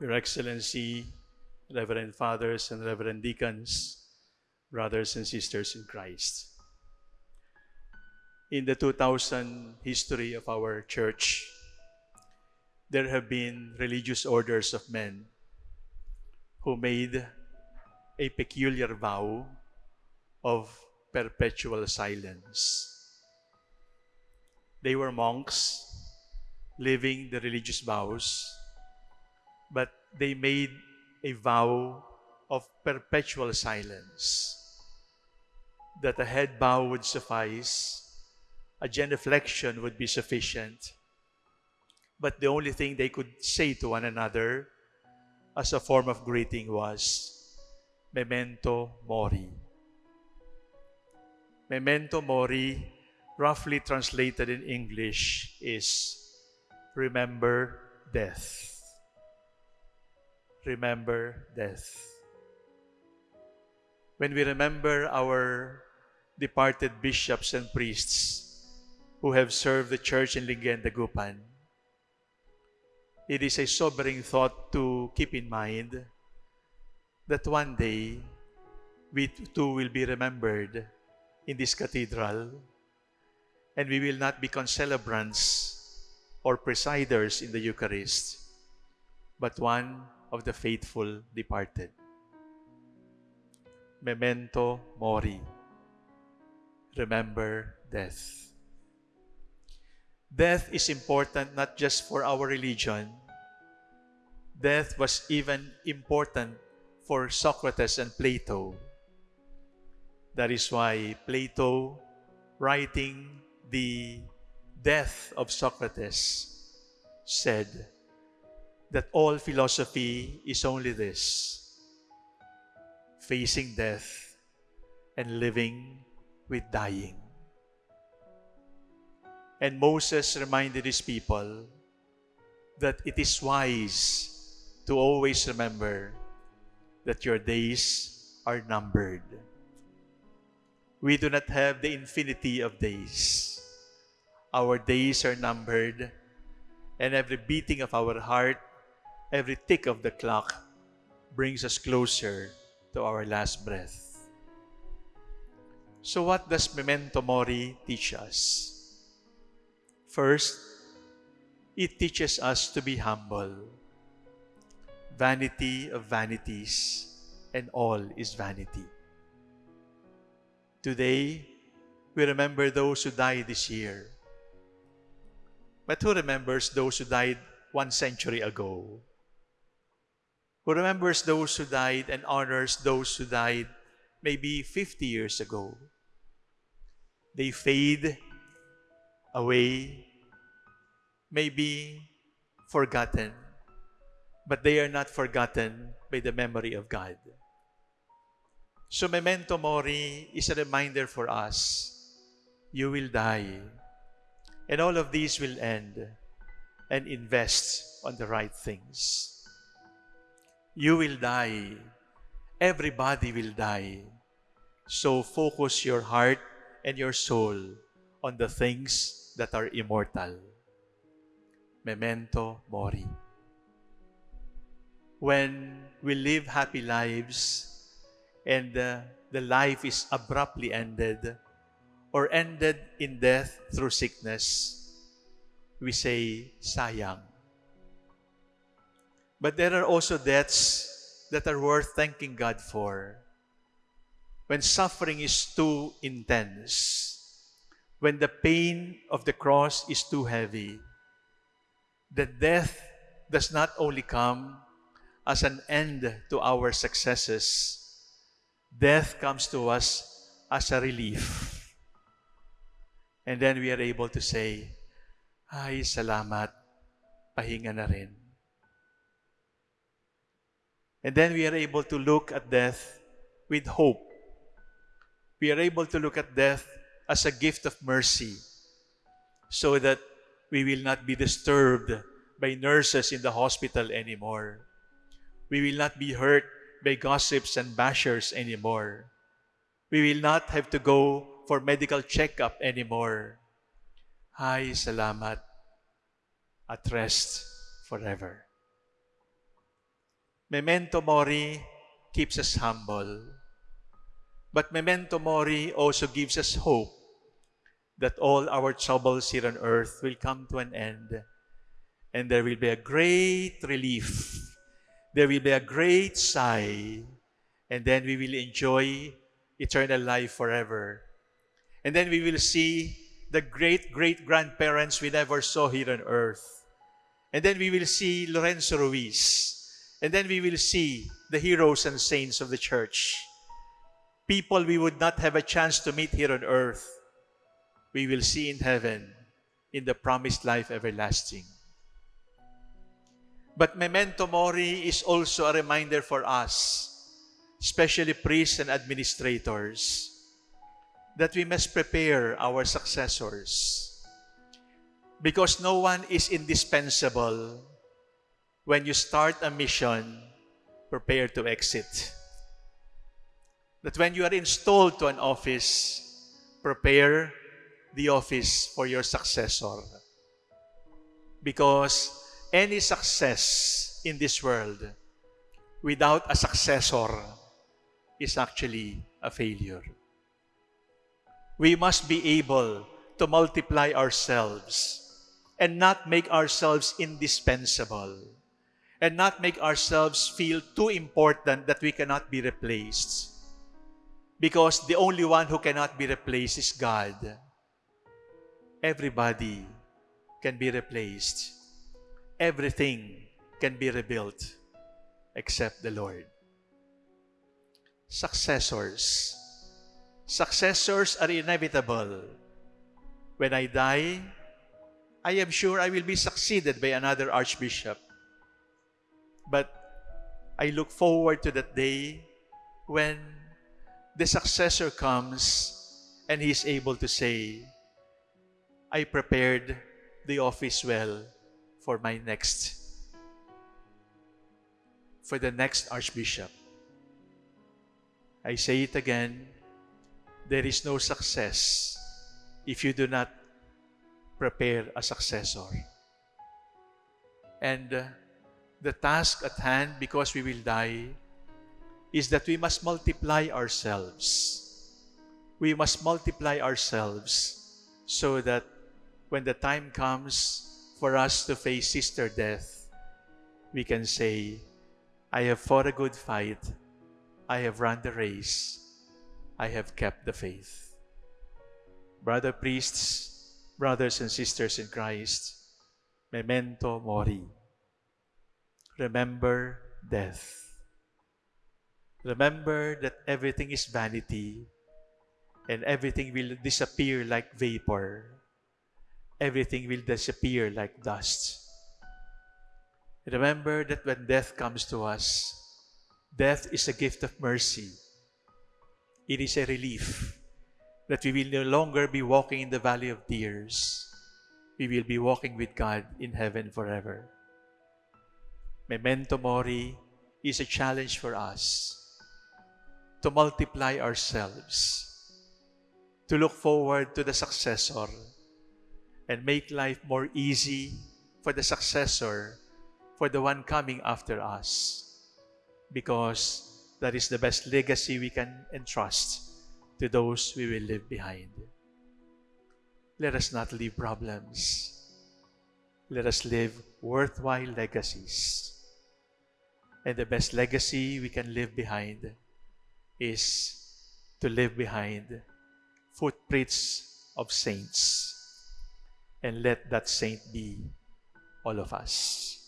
Your Excellency, Reverend Fathers and Reverend Deacons, brothers and sisters in Christ. In the 2000 history of our church, there have been religious orders of men who made a peculiar vow of perpetual silence. They were monks living the religious vows, but they made a vow of perpetual silence. That a head bow would suffice, a genuflection would be sufficient, but the only thing they could say to one another as a form of greeting was memento mori. Memento mori, roughly translated in English, is remember death. Remember death. When we remember our departed bishops and priests who have served the church in Lingayen Dagupan, it is a sobering thought to keep in mind that one day we too will be remembered in this cathedral and we will not be concelebrants or presiders in the Eucharist, but one of the faithful departed. Memento mori. Remember death. Death is important not just for our religion. Death was even important for Socrates and Plato. That is why Plato, writing the death of Socrates, said that all philosophy is only this facing death and living with dying. And Moses reminded his people that it is wise to always remember that your days are numbered. We do not have the infinity of days. Our days are numbered, and every beating of our heart, every tick of the clock brings us closer to our last breath. So what does Memento Mori teach us? First, it teaches us to be humble. Vanity of vanities, and all is vanity. Today, we remember those who died this year. But who remembers those who died one century ago? Who remembers those who died and honors those who died maybe 50 years ago? They fade away, maybe forgotten, but they are not forgotten by the memory of God. So memento mori is a reminder for us, you will die. And all of these will end and invest on the right things. You will die. Everybody will die. So focus your heart and your soul on the things that are immortal. Memento mori. When we live happy lives and uh, the life is abruptly ended or ended in death through sickness, we say, sayang. But there are also deaths that are worth thanking God for. When suffering is too intense, when the pain of the cross is too heavy, the death does not only come as an end to our successes, death comes to us as a relief. And then we are able to say, Ay, salamat, pahinga na rin. And then we are able to look at death with hope. We are able to look at death as a gift of mercy so that we will not be disturbed by nurses in the hospital anymore. We will not be hurt by gossips and bashers anymore. We will not have to go for medical checkup anymore. Ay, salamat. At rest forever. Memento Mori keeps us humble. But Memento Mori also gives us hope that all our troubles here on earth will come to an end and there will be a great relief. There will be a great sigh and then we will enjoy eternal life forever. And then we will see the great great grandparents we never saw here on earth. And then we will see Lorenzo Ruiz. And then we will see the heroes and saints of the church. People we would not have a chance to meet here on earth, we will see in heaven in the promised life everlasting. But memento mori is also a reminder for us, especially priests and administrators, that we must prepare our successors. Because no one is indispensable when you start a mission, prepare to exit. That when you are installed to an office, prepare the office for your successor. Because any success in this world without a successor is actually a failure. We must be able to multiply ourselves and not make ourselves indispensable and not make ourselves feel too important that we cannot be replaced. Because the only one who cannot be replaced is God. Everybody can be replaced. Everything can be rebuilt except the Lord. Successors. Successors are inevitable. When I die, I am sure I will be succeeded by another archbishop. But I look forward to that day when the successor comes and he is able to say, I prepared the office well for my next, for the next archbishop. I say it again, there is no success if you do not prepare a successor. And uh, the task at hand, because we will die, is that we must multiply ourselves. We must multiply ourselves so that when the time comes for us to face sister death, we can say, I have fought a good fight. I have run the race. I have kept the faith. Brother priests, brothers and sisters in Christ, memento mori. Remember death. Remember that everything is vanity and everything will disappear like vapor. Everything will disappear like dust. Remember that when death comes to us, death is a gift of mercy. It is a relief that we will no longer be walking in the valley of tears. We will be walking with God in heaven forever. Memento Mori is a challenge for us to multiply ourselves, to look forward to the successor, and make life more easy for the successor, for the one coming after us, because that is the best legacy we can entrust to those we will leave behind. Let us not leave problems. Let us live worthwhile legacies. And the best legacy we can leave behind is to leave behind footprints of saints. And let that saint be all of us.